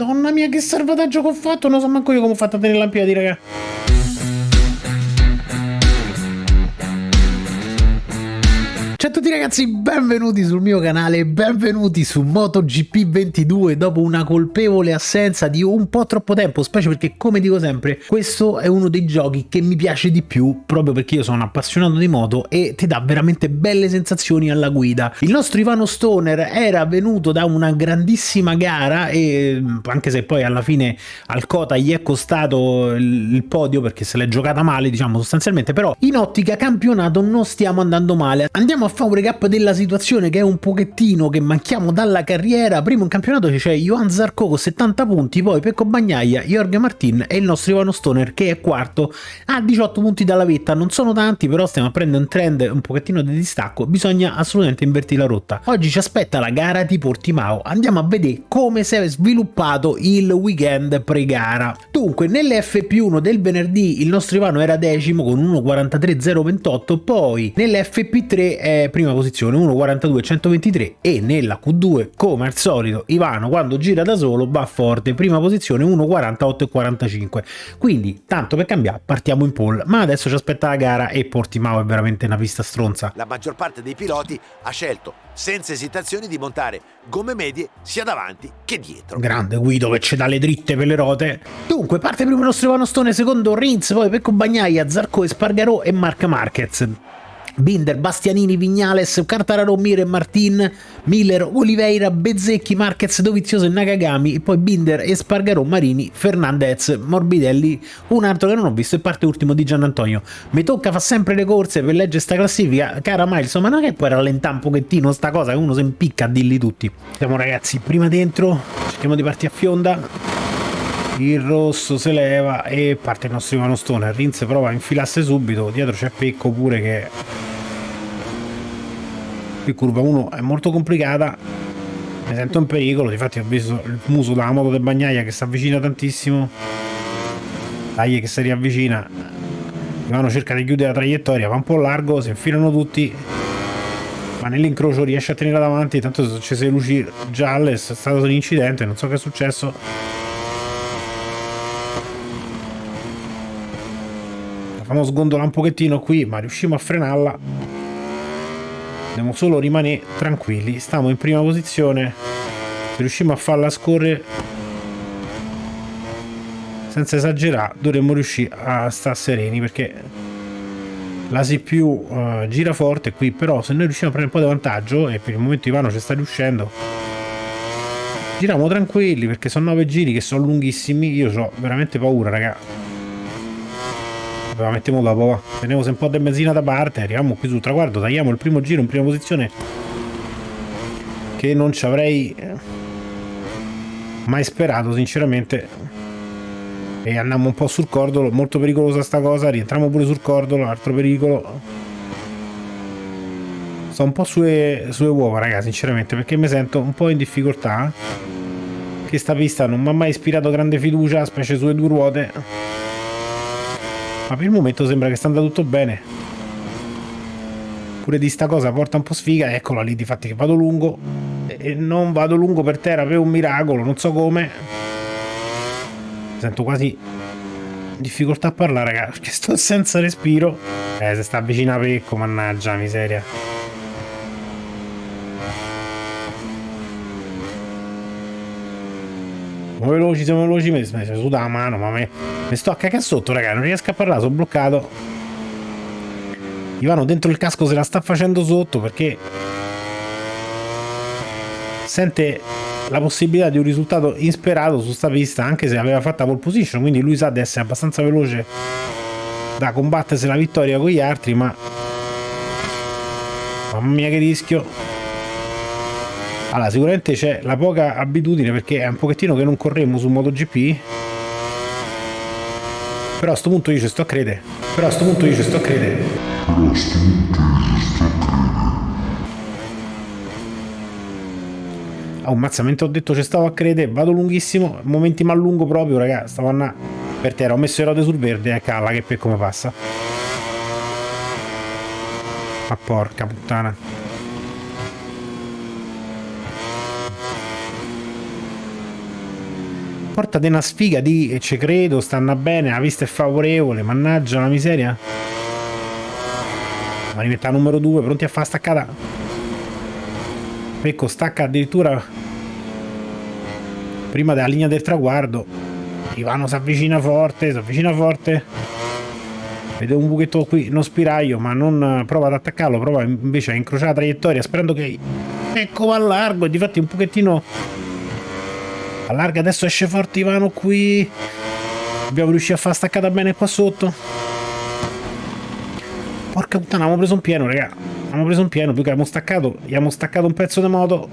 Madonna mia, che salvataggio che ho fatto! Non so manco io come ho fatto a tenere in piedi, raga. A tutti ragazzi, benvenuti sul mio canale, benvenuti su MotoGP 22 dopo una colpevole assenza di un po' troppo tempo, specie perché come dico sempre, questo è uno dei giochi che mi piace di più proprio perché io sono appassionato di moto e ti dà veramente belle sensazioni alla guida. Il nostro Ivano Stoner era venuto da una grandissima gara e anche se poi alla fine al Cota gli è costato il podio perché se l'è giocata male diciamo sostanzialmente, però in ottica campionato non stiamo andando male. Andiamo a fare un recap della situazione che è un pochettino che manchiamo dalla carriera. Primo in campionato c'è Johan Zarco con 70 punti, poi Pecco Bagnaia, Jorge Martin e il nostro Ivano Stoner che è quarto a 18 punti dalla vetta. Non sono tanti, però stiamo a prendere un trend un pochettino di distacco. Bisogna assolutamente invertire la rotta. Oggi ci aspetta la gara di Portimao. Andiamo a vedere come si è sviluppato il weekend pre-gara. Dunque, nell'FP1 del venerdì il nostro Ivano era decimo con 1.43.028, poi nell'FP3 è prima posizione 1.42.123 e nella Q2 come al solito Ivano quando gira da solo va forte prima posizione 1.48.45 quindi tanto per cambiare partiamo in pole ma adesso ci aspetta la gara e Portimao è veramente una pista stronza la maggior parte dei piloti ha scelto senza esitazioni di montare gomme medie sia davanti che dietro. Grande Guido che ci dà le dritte per le rote. Dunque parte primo il nostro Ivano Stone, secondo Rins, poi Pecco Bagnaia, Zarco Espargarò e Marca Marquez. Binder, Bastianini, Vignales, Cartararo, Mire, Martin, Miller, Oliveira, Bezzecchi, Marquez, Dovizioso e Nakagami, poi Binder, Espargaro, Marini, Fernandez, Morbidelli, un altro che non ho visto e parte ultimo di Gian Antonio. Mi tocca fa sempre le corse per leggere sta classifica, cara Miles, ma non è che puoi rallentare un pochettino sta cosa che uno si impicca a dirli tutti. Siamo ragazzi, prima dentro, cerchiamo di partire a fionda il rosso si leva e parte il nostro Ivano Stone. Rins prova a infilarsi subito dietro c'è Pecco pure che qui curva 1 è molto complicata. Mi sento in pericolo infatti ho visto il muso della moto del bagnaia che si avvicina tantissimo. Dai che si riavvicina. Ivano cerca di chiudere la traiettoria va un po' largo si infilano tutti. Ma nell'incrocio riesce a tenere davanti tanto sono accese le luci gialle è stato un incidente non so che è successo facciamo sgondolare un pochettino qui ma riusciamo a frenarla. Dobbiamo solo rimanere tranquilli. Stiamo in prima posizione. Se riusciamo a farla scorrere senza esagerare dovremmo riuscire a stare sereni perché la CPU uh, gira forte qui. Però se noi riusciamo a prendere un po' di vantaggio e per il momento Ivano ci sta riuscendo giriamo tranquilli perché sono 9 giri che sono lunghissimi. Io ho veramente paura raga la mettiamo dopo va. Teniamo un po' di benzina da parte, arriviamo qui sul traguardo, tagliamo il primo giro in prima posizione che non ci avrei eh, mai sperato sinceramente. E andiamo un po' sul cordolo, molto pericolosa sta cosa, rientriamo pure sul cordolo, altro pericolo. Sto un po' sulle, sulle uova ragazzi sinceramente perché mi sento un po' in difficoltà. Che sta pista non mi ha mai ispirato grande fiducia specie sulle due ruote ma per il momento sembra che sta andando tutto bene. Pure di sta cosa porta un po' sfiga eccola lì di fatti che vado lungo. E non vado lungo per terra per un miracolo non so come. Sento quasi difficoltà a parlare ragazzi perché sto senza respiro. Eh se sta avvicina a Pecco mannaggia miseria siamo veloci, siamo veloci, mi si suda la mano, ma me, mi sto a cacare sotto, raga, non riesco a parlare, sono bloccato. Ivano dentro il casco se la sta facendo sotto perché sente la possibilità di un risultato insperato su sta pista, anche se aveva fatto la pole position, quindi lui sa di essere abbastanza veloce da combattersi la vittoria con gli altri, ma mamma mia che rischio allora sicuramente c'è la poca abitudine perché è un pochettino che non corremmo su MotoGP. Però a sto punto io ci sto a credere. Però a sto punto io ci sto a credere. Però a sto punto io ci sto a credere Oh, mazza, mentre ho detto ci stavo a credere, vado lunghissimo, momenti mal lungo proprio, raga, stavo a per terra, ho messo le rode sul verde, e calla che per come passa. Ma porca puttana. Porta di una sfiga di e ci credo, stanno bene, la vista è favorevole, mannaggia la miseria. Ma rimetta numero 2, pronti a fare staccata. Pecco stacca addirittura prima della linea del traguardo. Ivano si avvicina forte, si avvicina forte. Vede un buchetto qui, non spiraglio, ma non prova ad attaccarlo, prova invece a incrociare la traiettoria sperando che ecco va largo e difatti un pochettino allarga adesso esce forte Ivano qui. Abbiamo riuscito a far staccata bene qua sotto. Porca puttana abbiamo preso un pieno raga. Abbiamo preso un pieno più che abbiamo staccato abbiamo staccato un pezzo di moto.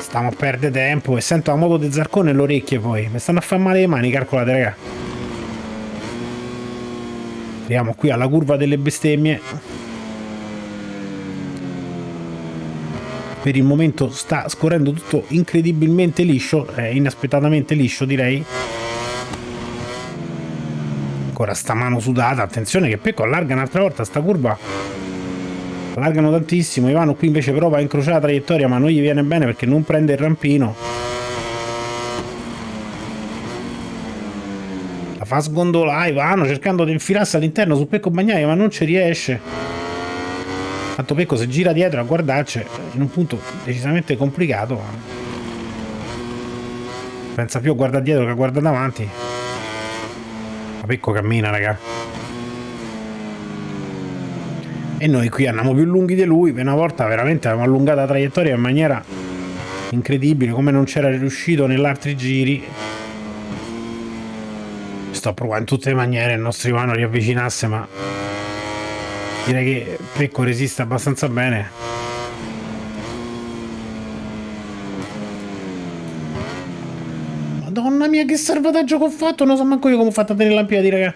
Stiamo a perdere tempo e sento la moto di Zarcone nelle orecchie poi. Mi stanno a fare male le mani calcolate raga. Arriviamo qui alla curva delle bestemmie per il momento sta scorrendo tutto incredibilmente liscio, eh, inaspettatamente liscio direi. Ancora sta mano sudata, attenzione che Pecco allarga un'altra volta sta curva. Allargano tantissimo, Ivano qui invece prova a incrociare la traiettoria ma non gli viene bene perché non prende il rampino. La fa sgondolare Ivano cercando di infilarsi all'interno su Pecco Bagnaia ma non ci riesce. Tanto Pecco se gira dietro a guardarci in un punto decisamente complicato. Pensa più a guardare dietro che a guardare davanti. Ma Pecco cammina, raga. E noi qui andiamo più lunghi di lui. Per una volta veramente abbiamo allungato la traiettoria in maniera incredibile, come non c'era riuscito nell'altri giri. Sto provando in tutte le maniere il nostro Ivano riavvicinasse, ma direi che Pecco resiste abbastanza bene. Madonna mia che salvataggio che ho fatto! Non so manco io come ho fatto a tenere la piedi raga.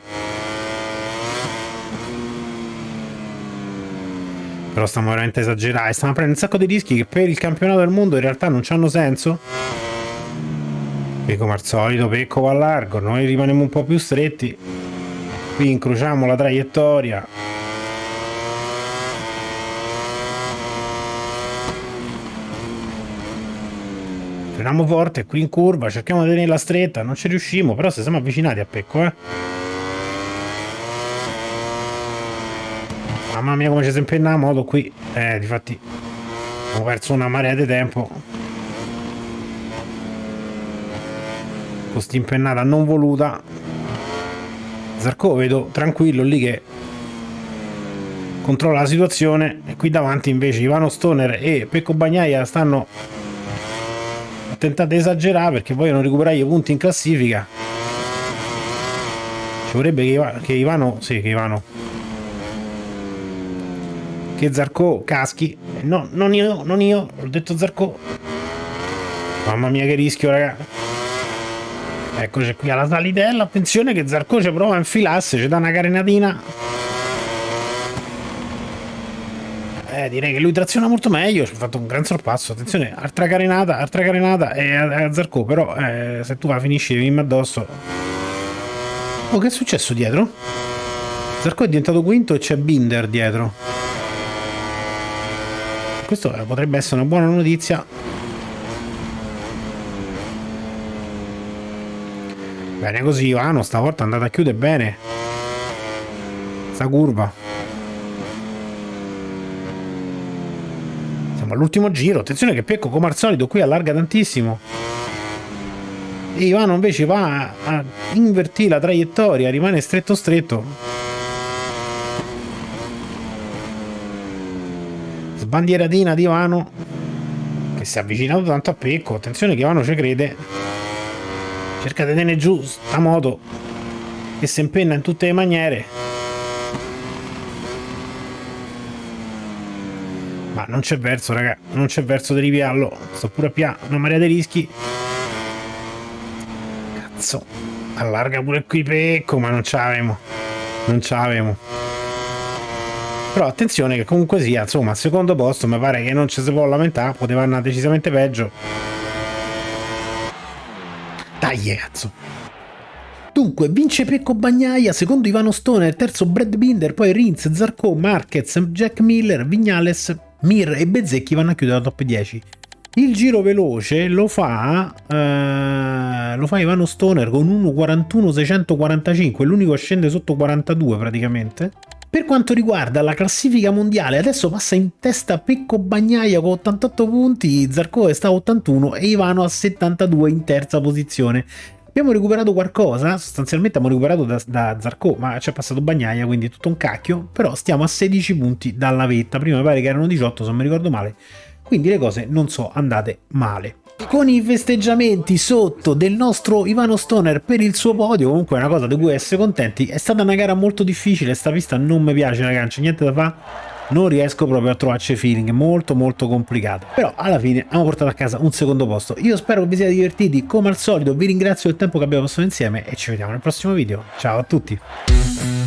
Però stiamo veramente esagerando stiamo prendendo un sacco di rischi che per il campionato del mondo in realtà non hanno senso. E come al solito Pecco va a largo. Noi rimaniamo un po' più stretti. Qui incrociamo la traiettoria freniamo forte qui in curva, cerchiamo di tenerla stretta, non ci riusciamo, però se siamo avvicinati a Pecco, eh. Mamma mia come ci si impenna moto qui, eh, difatti ho perso una marea di tempo. Con sta impennata non voluta. Zarco vedo tranquillo lì che controlla la situazione e qui davanti invece Ivano Stoner e Pecco Bagnaia stanno tentate di esagerare perché vogliono recuperare i punti in classifica. Ci vorrebbe che, che Ivano sì che Ivano. Che Zarco caschi. No non io non io ho detto Zarco. Mamma mia che rischio raga. Eccoci qui alla salitella attenzione che Zarco ci prova a infilarsi ci dà una carenatina Eh, direi che lui traziona molto meglio, ci ha fatto un gran sorpasso. Attenzione, altra carenata, altra carenata e a, Zarco, però eh, se tu la finisci venirmi addosso. Oh, che è successo dietro? Zarco è diventato quinto e c'è Binder dietro. Questo eh, potrebbe essere una buona notizia. Bene così, Ivano, stavolta è andata a chiudere bene. Sta curva. All'ultimo giro. Attenzione che Pecco, come al solito, qui allarga tantissimo. E Ivano invece va a invertire la traiettoria, rimane stretto stretto. Sbandieratina di Ivano, che si è avvicinato tanto a Pecco. Attenzione che Ivano ci crede. Cerca di tenere giù sta moto che si impenna in tutte le maniere. Ma non c'è verso, raga. Non c'è verso di ripiarlo. Sto pure a pià. Una marea di rischi. Cazzo. Allarga pure qui pecco, ma non ce l'avemo. Non ce l'avemo. Però attenzione che comunque sia, insomma, al secondo posto mi pare che non ci si può lamentare. Poteva andare decisamente peggio. Dai, cazzo. Dunque, vince Pecco Bagnaia, secondo Ivano Stoner, terzo Brad Binder, poi Rins, Zarco, Marquez, Jack Miller, Vignales, Mir e Bezzecchi vanno a chiudere la top 10. Il giro veloce lo fa, eh, lo fa Ivano Stoner con 1.41.645, l'unico scende sotto 42 praticamente. Per quanto riguarda la classifica mondiale, adesso passa in testa Pecco Bagnaia con 88 punti, Zarco sta a 81 e Ivano a 72 in terza posizione. Abbiamo recuperato qualcosa, sostanzialmente abbiamo recuperato da, da Zarco, ma c'è passato Bagnaia, quindi tutto un cacchio, però stiamo a 16 punti dalla vetta, prima mi pare che erano 18 se non mi ricordo male, quindi le cose non so andate male. Con i festeggiamenti sotto del nostro Ivano Stoner per il suo podio, comunque è una cosa di cui essere contenti, è stata una gara molto difficile, sta pista non mi piace ragazzi, niente da fare, non riesco proprio a trovarci feeling, molto molto complicato, però alla fine abbiamo portato a casa un secondo posto, io spero che vi siate divertiti, come al solito vi ringrazio del tempo che abbiamo passato insieme e ci vediamo nel prossimo video, ciao a tutti!